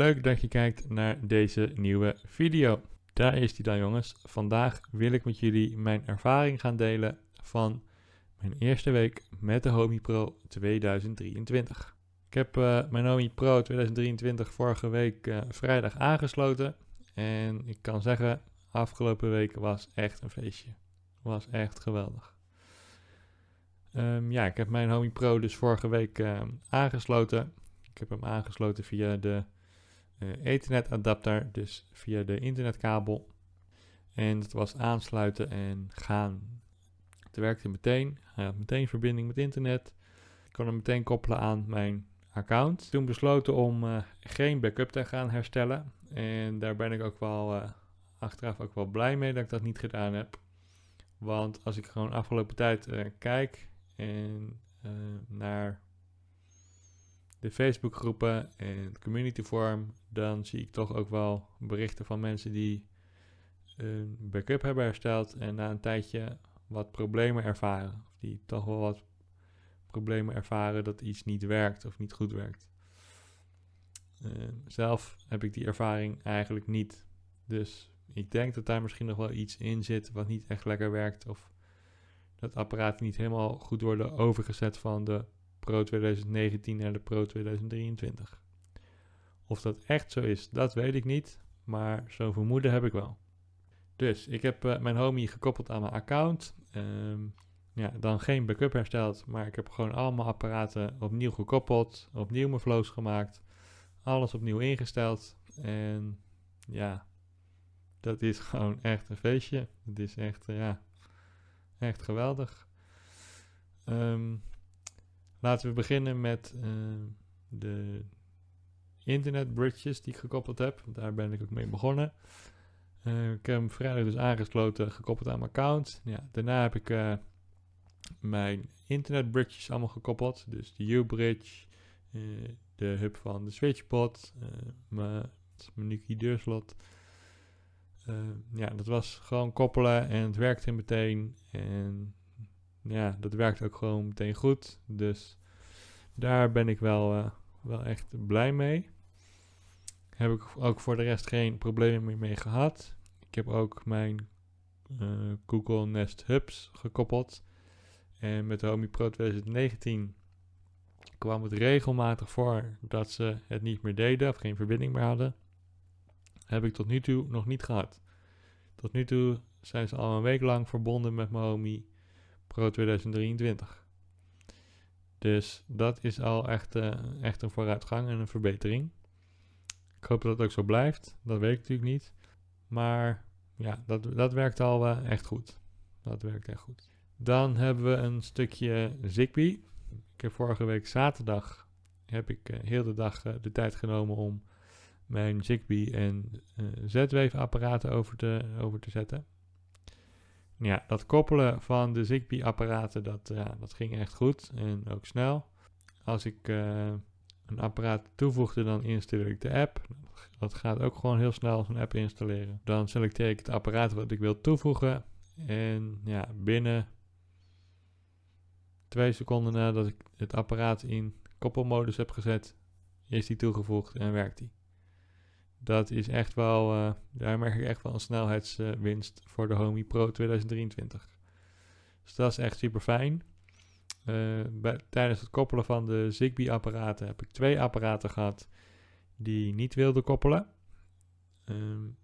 Leuk dat je kijkt naar deze nieuwe video. Daar is die dan jongens. Vandaag wil ik met jullie mijn ervaring gaan delen van mijn eerste week met de Homie Pro 2023. Ik heb uh, mijn Homie Pro 2023 vorige week uh, vrijdag aangesloten. En ik kan zeggen, afgelopen week was echt een feestje. Was echt geweldig. Um, ja, ik heb mijn Homie Pro dus vorige week uh, aangesloten. Ik heb hem aangesloten via de Ethernet adapter, dus via de internetkabel. En het was aansluiten en gaan. Het werkte meteen. Hij had meteen verbinding met internet. Ik kon hem meteen koppelen aan mijn account. Toen besloten om uh, geen backup te gaan herstellen. En daar ben ik ook wel uh, achteraf ook wel blij mee dat ik dat niet gedaan heb. Want als ik gewoon afgelopen tijd kijk en naar de Facebookgroepen en het community forum, dan zie ik toch ook wel berichten van mensen die een backup hebben hersteld en na een tijdje wat problemen ervaren. Of die toch wel wat problemen ervaren dat iets niet werkt of niet goed werkt. Uh, zelf heb ik die ervaring eigenlijk niet. Dus ik denk dat daar misschien nog wel iets in zit wat niet echt lekker werkt. Of dat apparaten niet helemaal goed worden overgezet van de Pro 2019 naar de Pro 2023. Of dat echt zo is, dat weet ik niet. Maar zo'n vermoeden heb ik wel. Dus ik heb uh, mijn Homie gekoppeld aan mijn account. Um, ja, dan geen backup hersteld, maar ik heb gewoon allemaal apparaten opnieuw gekoppeld, opnieuw mijn flows gemaakt, alles opnieuw ingesteld. En ja, dat is gewoon echt een feestje. Het is echt, uh, ja, echt geweldig. Um, laten we beginnen met uh, de internet bridges die ik gekoppeld heb. Daar ben ik ook mee begonnen. Uh, ik heb hem vrijdag dus aangesloten, gekoppeld aan mijn account. Ja, daarna heb ik uh, mijn internet bridges allemaal gekoppeld. Dus de U-bridge, de hub van de switchbot, mijn menu deurslot. ja, dat was gewoon koppelen en het werkte meteen. En ja, dat werkt ook gewoon meteen goed. Dus daar ben ik wel, wel echt blij mee heb ik ook voor de rest geen problemen meer mee gehad. Ik heb ook mijn uh, Google Nest Hubs gekoppeld. En met de Homie Pro 2019 kwam het regelmatig voor dat ze het niet meer deden of geen verbinding meer hadden. Heb ik tot nu toe nog niet gehad. Tot nu toe zijn ze al een week lang verbonden met mijn Homie Pro 2023. Dus dat is al echt, uh, echt een vooruitgang en een verbetering. Ik hoop dat het ook zo blijft. Dat weet ik natuurlijk niet. Maar ja, dat, dat werkt al echt goed. Dat werkt echt goed. Dan hebben we een stukje Zigbee. Ik heb vorige week zaterdag heb ik uh, heel de dag uh, de tijd genomen om mijn Zigbee en Z-Wave apparaten over te, over te zetten. Ja, dat koppelen van de Zigbee apparaten, dat, ja, dat ging echt goed en ook snel. Als ik een apparaat toevoegde, dan installeer ik de app. Dat gaat ook gewoon heel snel zo'n app installeren. Dan selecteer ik het apparaat wat ik wil toevoegen. En ja, binnen twee seconden nadat ik het apparaat in koppelmodus heb gezet, is die toegevoegd en werkt die. Dat is echt wel, uh, daar merk ik echt wel een snelheidswinst voor de Homie Pro 2023. Dus dat is echt super fijn. Uh, bij, tijdens het koppelen van de Zigbee-apparaten heb ik twee apparaten gehad die niet wilden koppelen. Um,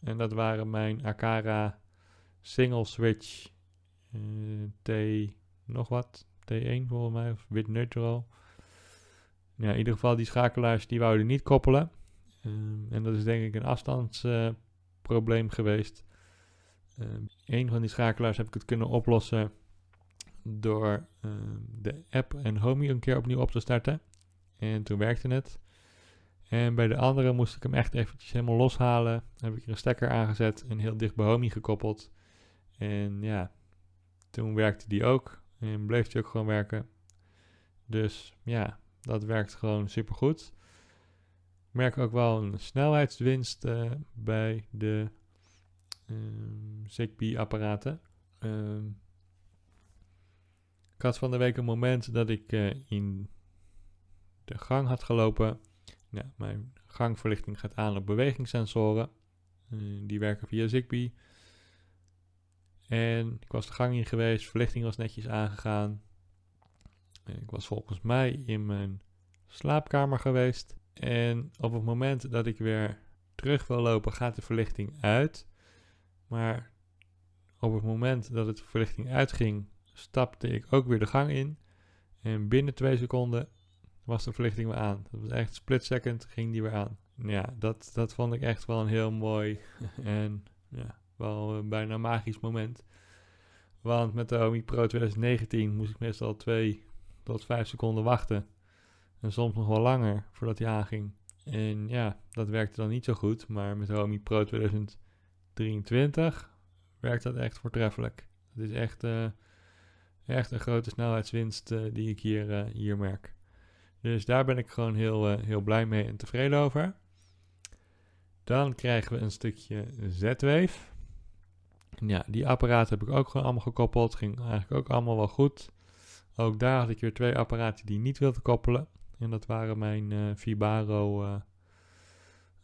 en dat waren mijn Akara Single Switch uh, T nog wat, T1 volgens mij, of Wit Neutral. Ja, in ieder geval die schakelaars die wouden niet koppelen. Um, en dat is denk ik een afstandsprobleem geweest. Um, een van die schakelaars heb ik het kunnen oplossen door uh, de app en Homey een keer opnieuw op te starten. En toen werkte het. En bij de andere moest ik hem echt eventjes helemaal loshalen. Heb ik er een stekker aangezet en heel dicht bij Homey gekoppeld. En ja, toen werkte die ook. En bleef die ook gewoon werken. Dus ja, dat werkt gewoon super goed. Ik merk ook wel een snelheidswinst uh, bij de um, Zigbee apparaten. Um, ik had van de week een moment dat ik uh, in de gang had gelopen mijn gangverlichting gaat aan op bewegingssensoren. Eh, die werken via Zigbee. En ik was de gang in geweest, verlichting was netjes aangegaan. Ik was volgens mij in mijn slaapkamer geweest. En op het moment dat ik weer terug wil lopen, gaat de verlichting uit. Maar op het moment dat het verlichting uitging, stapte ik ook weer de gang in. En binnen twee seconden was de verlichting weer aan. Dat was echt split second, ging die weer aan. Ja, dat, dat vond ik echt wel een heel mooi en ja, wel een bijna magisch moment. Want met de Omi Pro 2019 moest ik meestal 2 tot 5 seconden wachten. En soms nog wel langer voordat hij aanging. En ja, dat werkte dan niet zo goed. Maar met Omi Pro 2023 werkt dat echt voortreffelijk. Het is echt, uh, echt een grote snelheidswinst uh, die ik hier, uh, hier merk. Dus daar ben ik gewoon heel, heel blij mee en tevreden over. Dan krijgen we een stukje Z-Wave. Ja, die apparaten heb ik ook gewoon allemaal gekoppeld. Ging eigenlijk ook allemaal wel goed. Ook daar had ik weer twee apparaten die niet wilden koppelen. En dat waren mijn uh, Vibaro uh,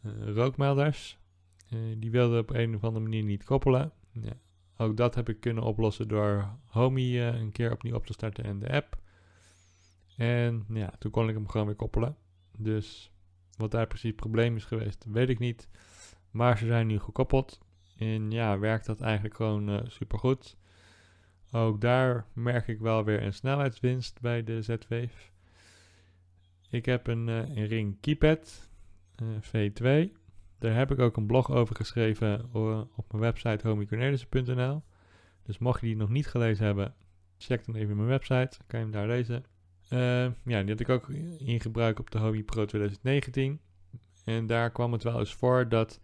uh, rookmelders. die wilden op een of andere manier niet koppelen. Ja, ook dat heb ik kunnen oplossen door Homey een keer opnieuw op te starten en de app. En ja, toen kon ik hem gewoon weer koppelen. Dus wat daar precies het probleem is geweest, weet ik niet. Maar ze zijn nu gekoppeld. En ja, werkt dat eigenlijk gewoon uh, super goed. Ook daar merk ik wel weer een snelheidswinst bij de Z-Wave. Ik heb een, uh, een Ring Keypad uh, V2. Daar heb ik ook een blog over geschreven op mijn website homiecornelissen.nl. Dus mocht je die nog niet gelezen hebben, check dan even mijn website. kan je hem daar lezen. ja, die had ik ook in gebruik op de Homie Pro 2019. En daar kwam het wel eens voor dat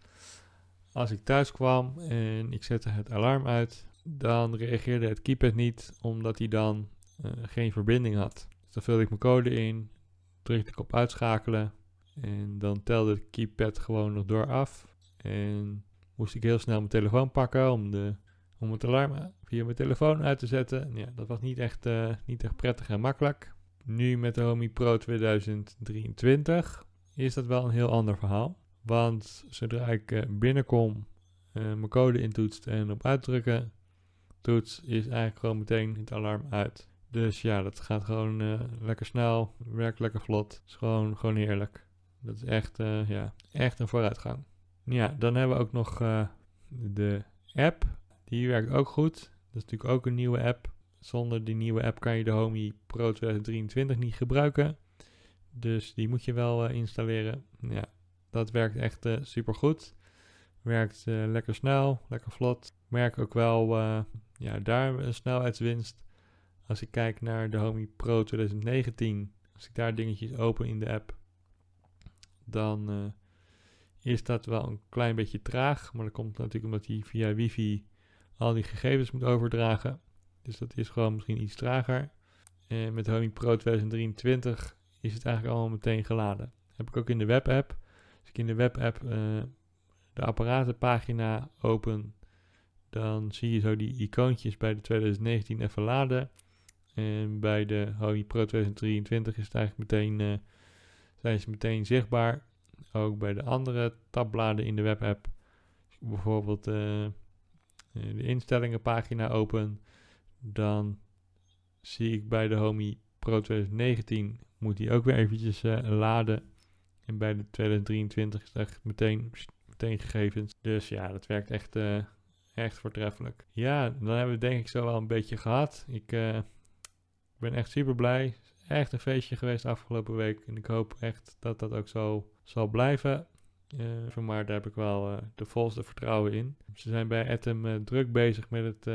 als ik thuis kwam en ik zette het alarm uit, dan reageerde het keypad niet, omdat hij dan uh, geen verbinding had. Dus dan vulde ik mijn code in, drukte ik op uitschakelen en dan telde het keypad gewoon nog door af. En moest ik heel snel mijn telefoon pakken om, de, om het alarm via mijn telefoon uit te zetten. Ja, dat was niet echt, uh, niet echt prettig en makkelijk. Nu met de Homie Pro 2023 is dat wel een heel ander verhaal. Want zodra ik uh, binnenkom, uh, mijn code intoetst en op uitdrukken toets, is eigenlijk gewoon meteen het alarm uit. Dus ja, dat gaat gewoon uh, lekker snel, werkt lekker vlot. Is gewoon, gewoon heerlijk. Dat is echt, ja, echt een vooruitgang. Ja, dan hebben we ook nog de app. Die werkt ook goed. Dat is natuurlijk ook een nieuwe app. Zonder die nieuwe app kan je de Homey Pro 2023 niet gebruiken. Dus die moet je wel installeren. Ja, dat werkt echt super goed. Werkt lekker snel, lekker vlot. Merk ook wel ja, daar een snelheidswinst. Als ik kijk naar de Homey Pro 2019, als ik daar dingetjes open in de app, dan is dat wel een klein beetje traag. Maar dat komt natuurlijk omdat hij via wifi al die gegevens moet overdragen. Dus dat is gewoon misschien iets trager. En met Homey Pro 2023 is het eigenlijk allemaal meteen geladen. Heb ik ook in de webapp. Als ik in de webapp uh, de apparatenpagina open, dan zie je zo die icoontjes bij de 2019 even laden. En bij de Holy Pro 2023 is het eigenlijk meteen, uh, zijn ze meteen zichtbaar. Ook bij de andere tabbladen in de webapp. Bijvoorbeeld uh, de instellingenpagina open. Dan zie ik bij de Homey Pro 2019 moet die ook weer eventjes laden. En bij de 2023 is echt meteen, meteen gegevens. Dus ja, dat werkt echt, echt voortreffelijk. Ja, dan hebben we denk ik zo wel een beetje gehad. Ik ben echt super blij. Echt een feestje geweest afgelopen week. En ik hoop echt dat dat ook zo zal blijven. Uh, maar daar heb ik wel de volste vertrouwen in. Ze zijn bij Atom druk bezig met het,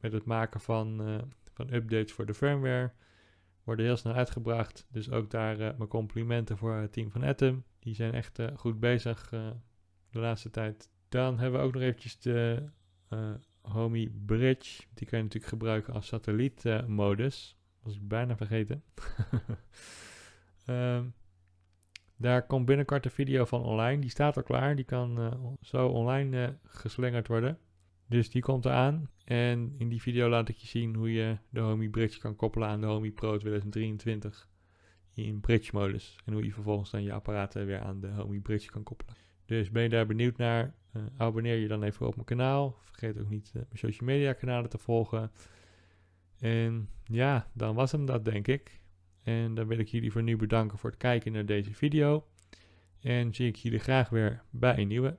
met het maken van, van updates voor de firmware worden heel snel uitgebracht. Dus ook daar mijn complimenten voor het team van Atom. Die zijn echt goed bezig de laatste tijd. Dan hebben we ook nog eventjes de Homey Bridge. Die kan je natuurlijk gebruiken als satellietmodus. Was ik bijna vergeten. um, daar komt binnenkort een video van online. Die staat al klaar. Die kan zo online geslingerd worden. Dus die komt eraan. En in die video laat ik je zien hoe je de Homey Bridge kan koppelen aan de Homey Pro 2023 in bridge modus. En hoe je vervolgens dan je apparaten weer aan de Homey Bridge kan koppelen. Dus ben je daar benieuwd naar? Uh, abonneer je dan even op mijn kanaal. Vergeet ook niet uh, mijn social media kanalen te volgen. En ja, dan was hem dat denk ik. En dan wil ik jullie voor nu bedanken voor het kijken naar deze video. En zie ik jullie graag weer bij een nieuwe.